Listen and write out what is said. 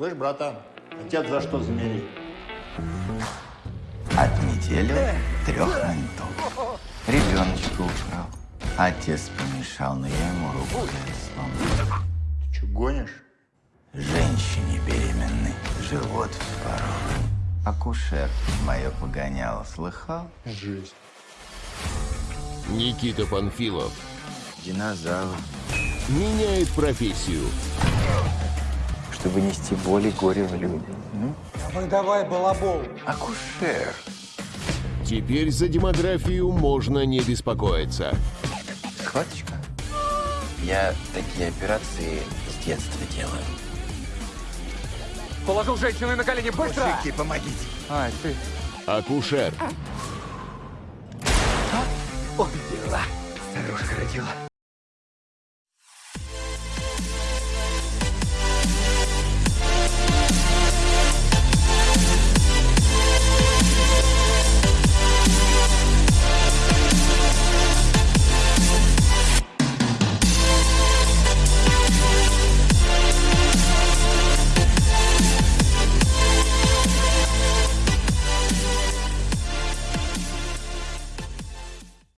Слышь, братан, отец за что замерил? От недели трех ментов. Ребеночка украл. Отец помешал, но я ему руку сломал. Ты что, гонишь? Женщине беременной живот вспорол. Акушер мое погоняло, слыхал? Жесть. Никита Панфилов Динозавр. меняет профессию. Чтобы нести боль и горе в люди. Ну, Давай, давай, балабол. акушер. Теперь за демографию можно не беспокоиться. Схваточка. Я такие операции с детства делаю. Положил женщину на колени, быстро! Мужики, помогите. Ай, ты. Акушер Убила. Старушка родила.